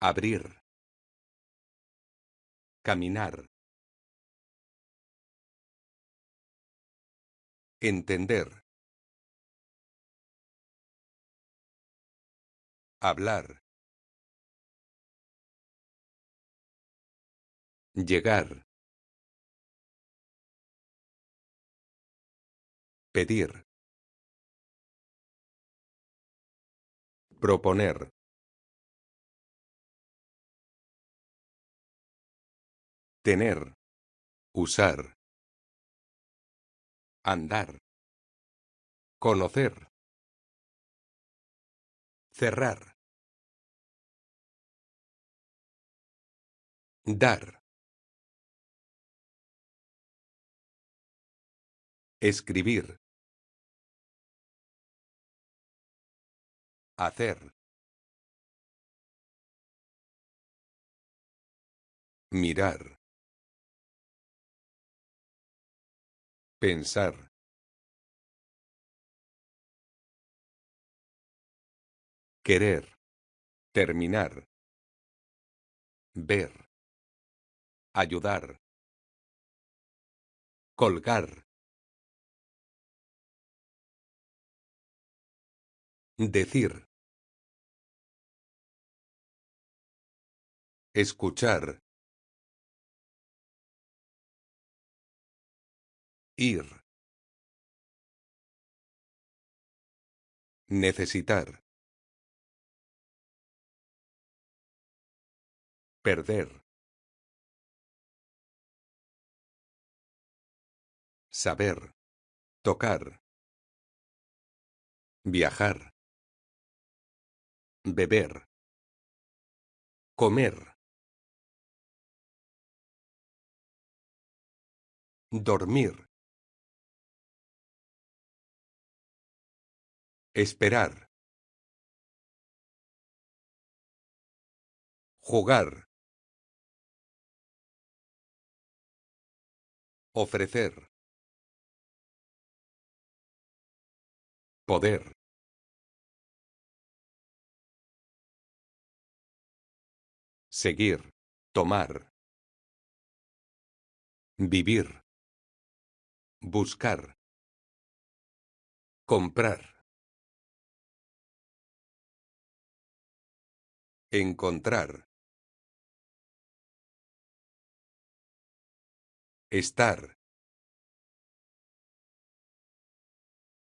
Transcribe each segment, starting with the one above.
Abrir. Caminar. Entender. Hablar. Llegar. Pedir. Proponer. Tener. Usar. Andar. Conocer. Cerrar. Dar. Escribir. Hacer. Mirar. Pensar. Querer. Terminar. Ver. Ayudar. Colgar. Decir. Escuchar. Ir. Necesitar. Perder. Saber. Tocar. Viajar. Beber. Comer. Dormir. Esperar. Jugar. Ofrecer. Poder. Seguir. Tomar. Vivir. Buscar. Comprar. Encontrar. Estar.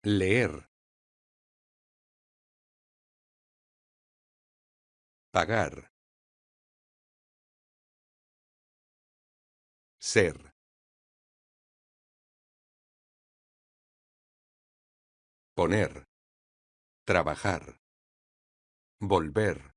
Leer. Pagar. Ser. Poner. Trabajar. Volver.